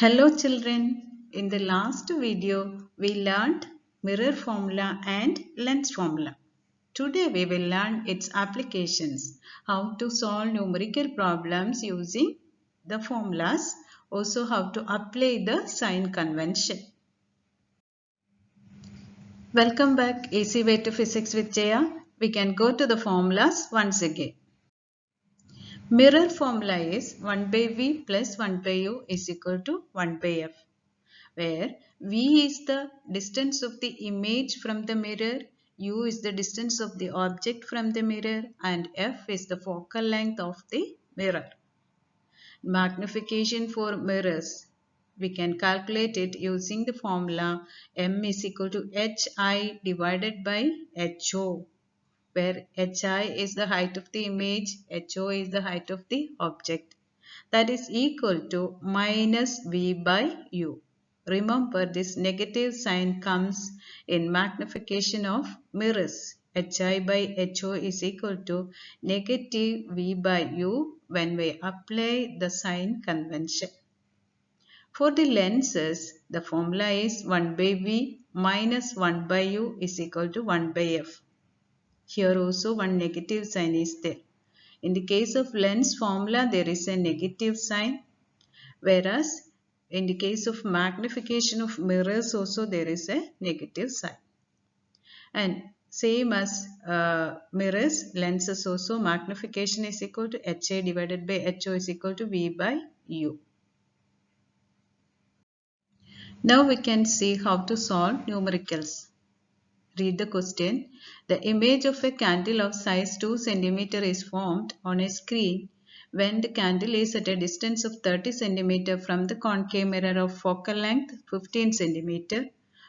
Hello children, in the last video we learnt mirror formula and lens formula. Today we will learn its applications, how to solve numerical problems using the formulas, also how to apply the sign convention. Welcome back Easy Way to Physics with Jaya. We can go to the formulas once again. Mirror formula is 1 by V plus 1 by U is equal to 1 by F where V is the distance of the image from the mirror, U is the distance of the object from the mirror and F is the focal length of the mirror. Magnification for mirrors. We can calculate it using the formula M is equal to HI divided by HO where hi is the height of the image, ho is the height of the object. That is equal to minus v by u. Remember this negative sign comes in magnification of mirrors. hi by ho is equal to negative v by u when we apply the sign convention. For the lenses, the formula is 1 by v minus 1 by u is equal to 1 by f. Here also one negative sign is there. In the case of lens formula, there is a negative sign. Whereas in the case of magnification of mirrors also there is a negative sign. And same as uh, mirrors, lenses also magnification is equal to HA divided by HO is equal to V by U. Now we can see how to solve numericals. Read the question. The image of a candle of size 2 cm is formed on a screen when the candle is at a distance of 30 cm from the concave mirror of focal length 15 cm.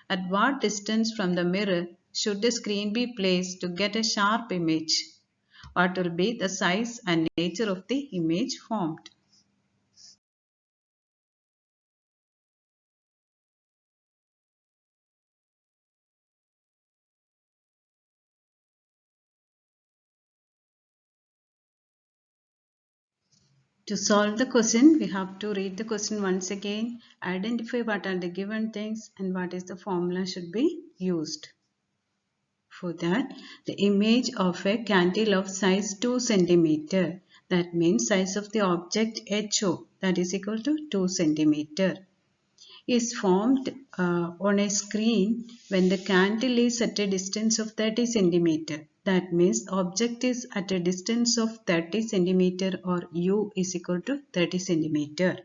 At what distance from the mirror should the screen be placed to get a sharp image? What will be the size and nature of the image formed? To solve the question, we have to read the question once again, identify what are the given things and what is the formula should be used. For that, the image of a candle of size 2 cm, that means size of the object HO, that is equal to 2 cm, is formed uh, on a screen when the candle is at a distance of 30 centimeter that means object is at a distance of 30 centimeter or u is equal to 30 centimeter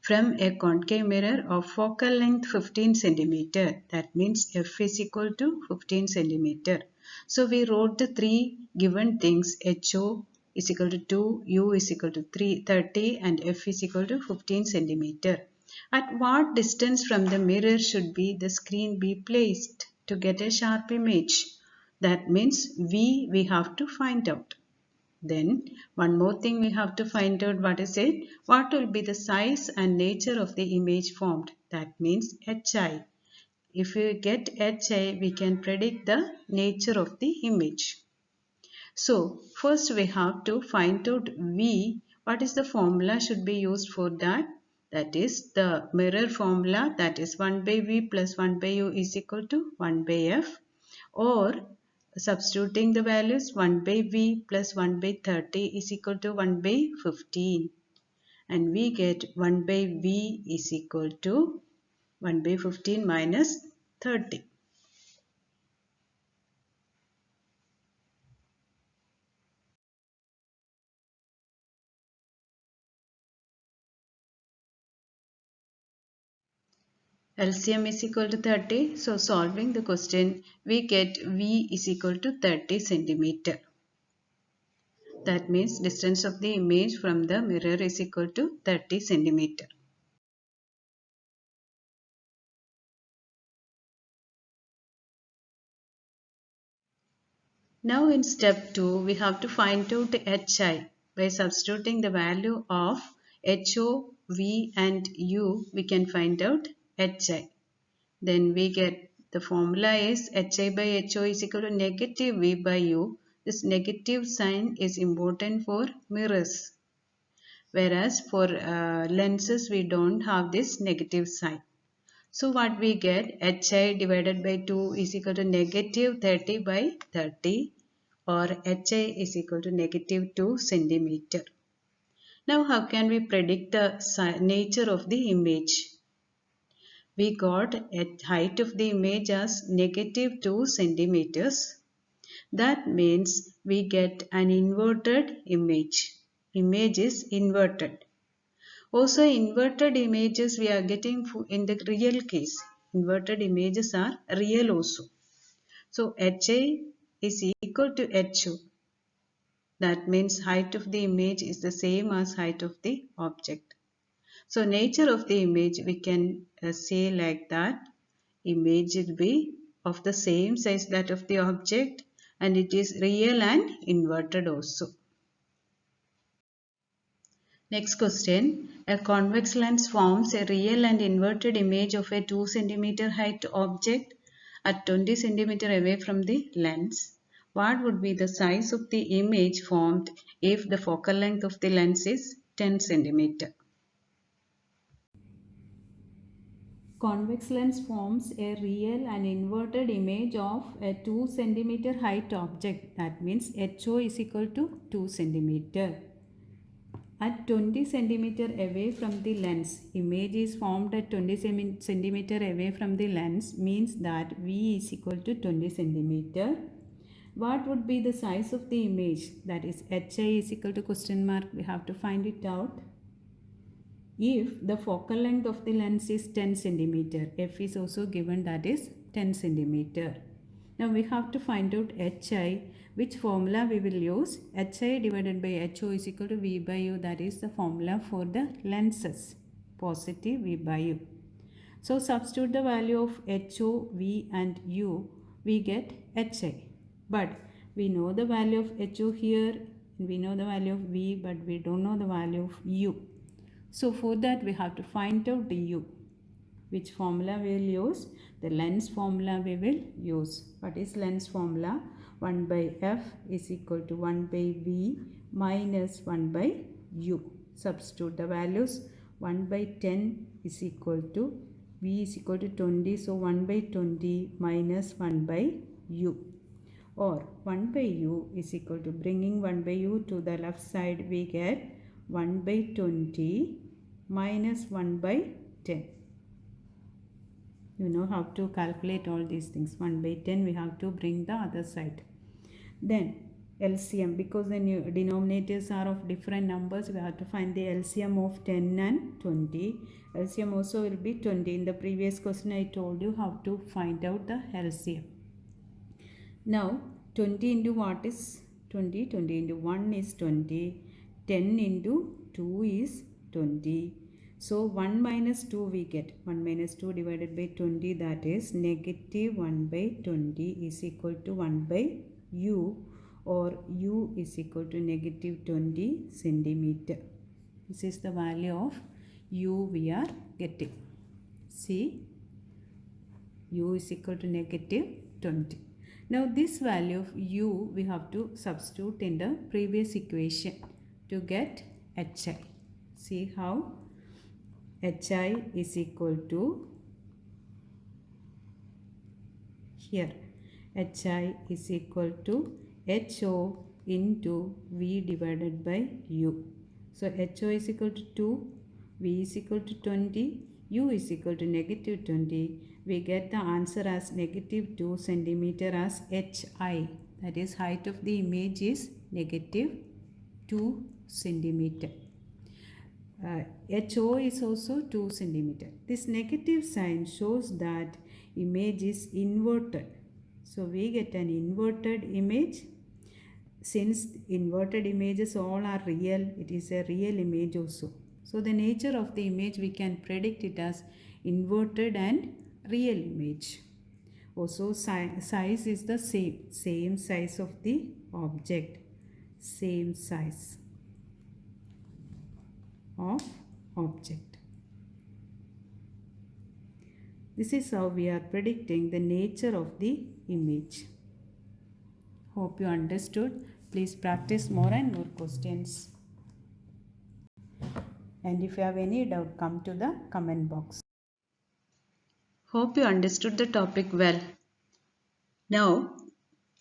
from a concave mirror of focal length 15 centimeter. That means f is equal to 15 centimeter. So we wrote the three given things HO is equal to 2, U is equal to 3, 30 and F is equal to 15 centimeter. At what distance from the mirror should be the screen be placed to get a sharp image? That means V we have to find out. Then one more thing we have to find out what is it? What will be the size and nature of the image formed? That means HI. If we get HI, we can predict the nature of the image. So first we have to find out V. What is the formula should be used for that? That is the mirror formula that is 1 by V plus 1 by U is equal to 1 by F or substituting the values 1 by v plus 1 by 30 is equal to 1 by 15 and we get 1 by v is equal to 1 by 15 minus 30. LCM is equal to 30. So solving the question, we get V is equal to 30 centimeter. That means distance of the image from the mirror is equal to 30 centimeter. Now in step 2, we have to find out HI. By substituting the value of HO, V and U, we can find out hi. Then we get the formula is hi by ho is equal to negative v by u. This negative sign is important for mirrors. whereas for uh, lenses we don't have this negative sign. So what we get hi divided by 2 is equal to negative 30 by 30 or hi is equal to negative 2 centimeter. Now how can we predict the nature of the image? We got a height of the image as negative 2 centimeters. That means we get an inverted image. Image is inverted. Also inverted images we are getting in the real case. Inverted images are real also. So HA is equal to HO. That means height of the image is the same as height of the object. So nature of the image we can uh, say like that. Image will be of the same size that of the object and it is real and inverted also. Next question. A convex lens forms a real and inverted image of a 2 cm height object at 20 cm away from the lens. What would be the size of the image formed if the focal length of the lens is 10 cm? Convex lens forms a real and inverted image of a 2 cm height object. That means HO is equal to 2 cm at 20 centimeter away from the lens image is formed at 20 centimeter away from the lens means that v is equal to 20 centimeter. What would be the size of the image? That is hi is equal to question mark. We have to find it out if the focal length of the lens is 10 centimeter f is also given that is 10 centimeter. Now we have to find out hi which formula we will use. Hi divided by ho is equal to v by u that is the formula for the lenses positive v by u. So substitute the value of ho v and u we get hi but we know the value of ho here we know the value of v but we don't know the value of u so for that we have to find out the u. Which formula we will use? The lens formula we will use. What is lens formula? 1 by f is equal to 1 by v minus 1 by u. Substitute the values. 1 by 10 is equal to v is equal to 20 so 1 by 20 minus 1 by u. Or 1 by u is equal to bringing 1 by u to the left side we get 1 by 20 minus 1 by 10 you know how to calculate all these things. 1 by 10 we have to bring the other side. Then LCM because the denominators are of different numbers we have to find the LCM of 10 and 20 LCM also will be 20 in the previous question I told you how to find out the LCM now 20 into what is 20 20 into 1 is 20 10 into 2 is 20 so 1 minus 2 we get 1 minus 2 divided by 20 that is negative 1 by 20 is equal to 1 by u or u is equal to negative 20 centimeter. This is the value of u we are getting. See u is equal to negative 20. Now this value of u we have to substitute in the previous equation to get hi. See how hi is equal to here hi is equal to ho into v divided by u. So ho is equal to 2, v is equal to 20, u is equal to negative 20. We get the answer as negative 2 centimeter as hi. That is height of the image is negative 2 centimeter. Uh, HO is also 2 centimeter. This negative sign shows that image is inverted so we get an inverted image. Since inverted images all are real, it is a real image also. So the nature of the image we can predict it as inverted and real image. Also si size is the same, same size of the object, same size of object. This is how we are predicting the nature of the image. Hope you understood. Please practice more and more questions. And if you have any doubt, come to the comment box. Hope you understood the topic well. Now,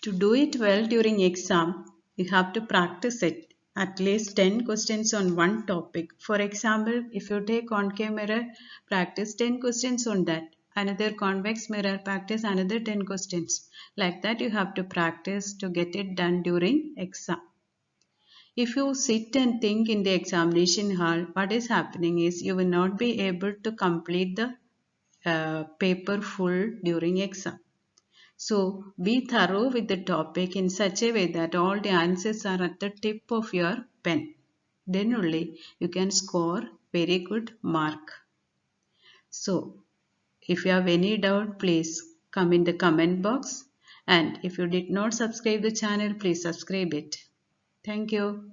to do it well during exam, you have to practice it at least 10 questions on one topic. For example, if you take concave mirror, practice 10 questions on that. Another convex mirror, practice another 10 questions. Like that you have to practice to get it done during exam. If you sit and think in the examination hall, what is happening is you will not be able to complete the uh, paper full during exam. So be thorough with the topic in such a way that all the answers are at the tip of your pen. Then only you can score very good mark. So if you have any doubt please come in the comment box and if you did not subscribe the channel please subscribe it. Thank you.